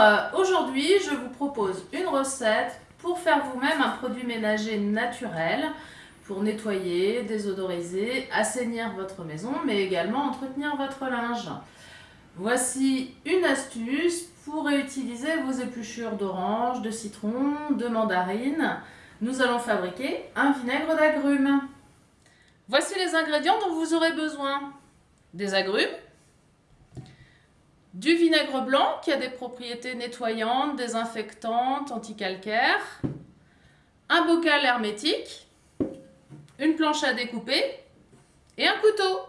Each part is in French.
euh, aujourd'hui je vous propose une recette pour faire vous-même un produit ménager naturel pour nettoyer, désodoriser, assainir votre maison mais également entretenir votre linge. Voici une astuce pour réutiliser vos épluchures d'orange, de citron, de mandarine. Nous allons fabriquer un vinaigre d'agrumes. Voici les ingrédients dont vous aurez besoin. Des agrumes, du vinaigre blanc qui a des propriétés nettoyantes, désinfectantes, anticalcaires, un bocal hermétique, une planche à découper et un couteau.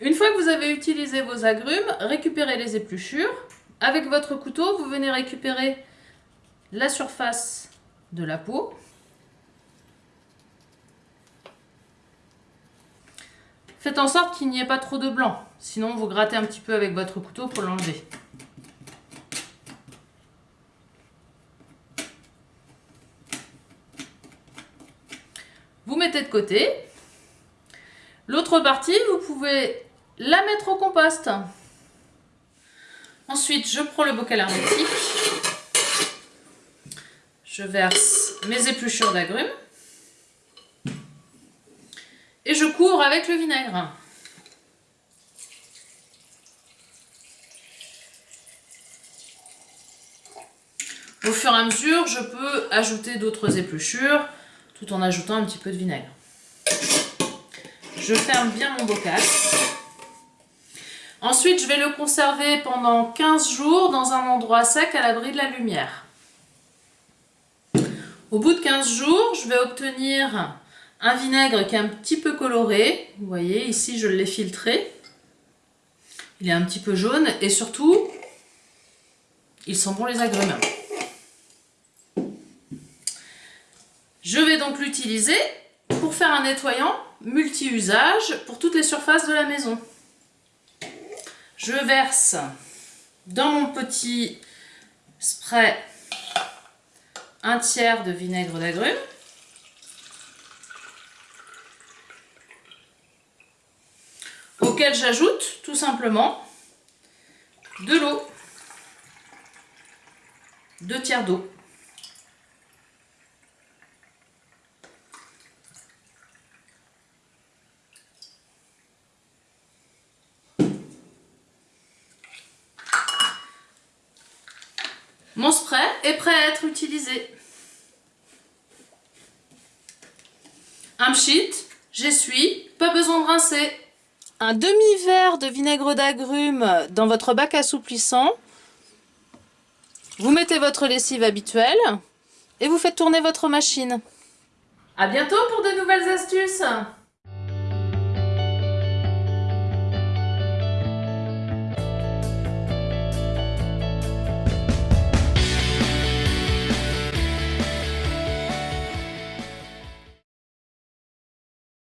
Une fois que vous avez utilisé vos agrumes, récupérez les épluchures. Avec votre couteau, vous venez récupérer la surface de la peau. Faites en sorte qu'il n'y ait pas trop de blanc. Sinon, vous grattez un petit peu avec votre couteau pour l'enlever. Vous mettez de côté. L'autre partie, vous pouvez la mettre au compost. Ensuite, je prends le bocal hermétique. Je verse mes épluchures d'agrumes. Et je couvre avec le vinaigre. Au fur et à mesure, je peux ajouter d'autres épluchures tout en ajoutant un petit peu de vinaigre. Je ferme bien mon bocal. Ensuite, je vais le conserver pendant 15 jours dans un endroit sec à l'abri de la lumière. Au bout de 15 jours, je vais obtenir un vinaigre qui est un petit peu coloré. Vous voyez, ici, je l'ai filtré. Il est un petit peu jaune et surtout, il sent bon les agrumes. Je vais donc l'utiliser pour faire un nettoyant multi-usage pour toutes les surfaces de la maison. Je verse dans mon petit spray un tiers de vinaigre d'agrumes. J'ajoute tout simplement de l'eau, deux tiers d'eau. Mon spray est prêt à être utilisé. Un pchit, j'essuie, pas besoin de rincer. Un demi-verre de vinaigre d'agrumes dans votre bac assouplissant. Vous mettez votre lessive habituelle et vous faites tourner votre machine. A bientôt pour de nouvelles astuces